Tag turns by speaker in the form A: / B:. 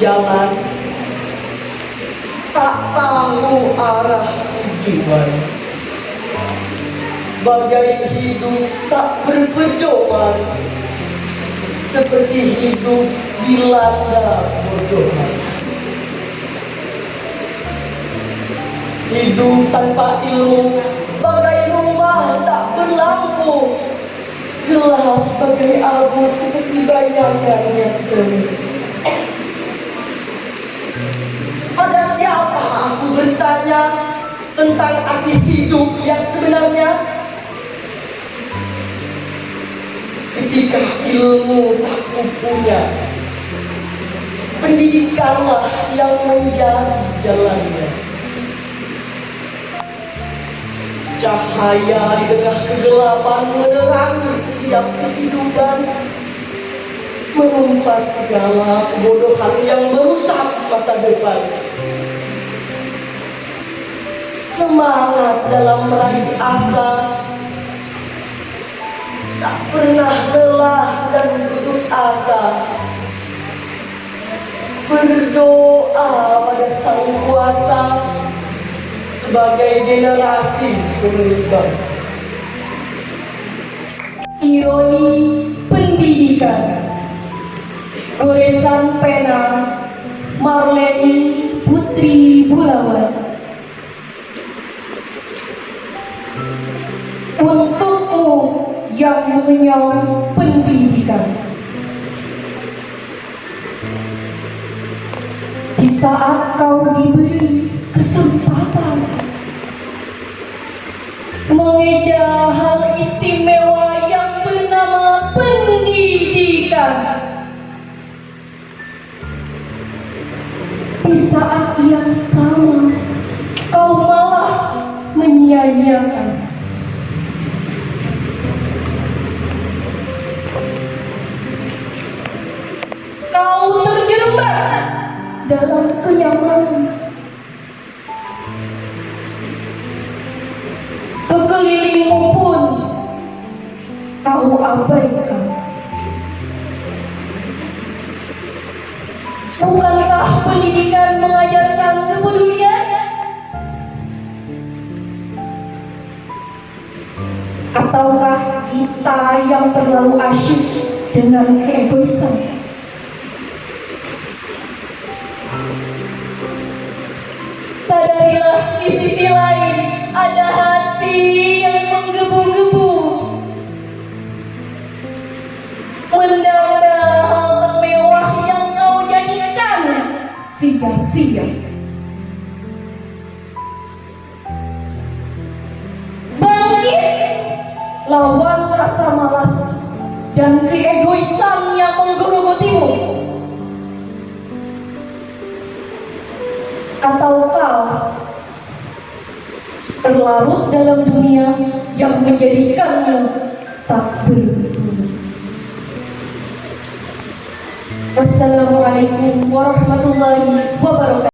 A: jalan. Tak tahu arah tujuan. Bagai hidup tak berpedoman. Seperti hidup dilanda bodohan. Hidup tanpa ilmu bagai rumah tak berlampu bagai abu seperti bayangan yang semu pada siapa aku bertanya tentang arti hidup yang sebenarnya? Ketika ilmu tak punya pendidikanlah yang menjadi jalannya cahaya di tengah kegelapan menerangi setiap kehidupan menumpas segala kebodohan yang merusak masa depan. Semangat dalam meraih asa. Tak pernah lelah dan putus asa. Berdoa pada sang kuasa sebagai generasi penerus bangsa.
B: Ironi pendidikan. Goresan pena Marleni Putri Bulawan. Untukmu yang mengenyam pendidikan. Di saat kau diberi kesempatan mengeja hal istimewa yang bernama pendidikan. Di saat yang sama kau malah menyia-nyiakan. Kau terjerembab dalam kenyamanan Sekelilingmu pun kau abaikan. Bukankah pendidikan mengajarkan kepedulian? Ataukah kita yang terlalu asyik dengan keegoisan? Sadarilah di sisi sia-sia Bangkit lawan rasa malas dan keegoisan yang menggerogoti atau kau terlarut dalam dunia yang menjadikanmu tak berguna. ورحمة الله وبركاته.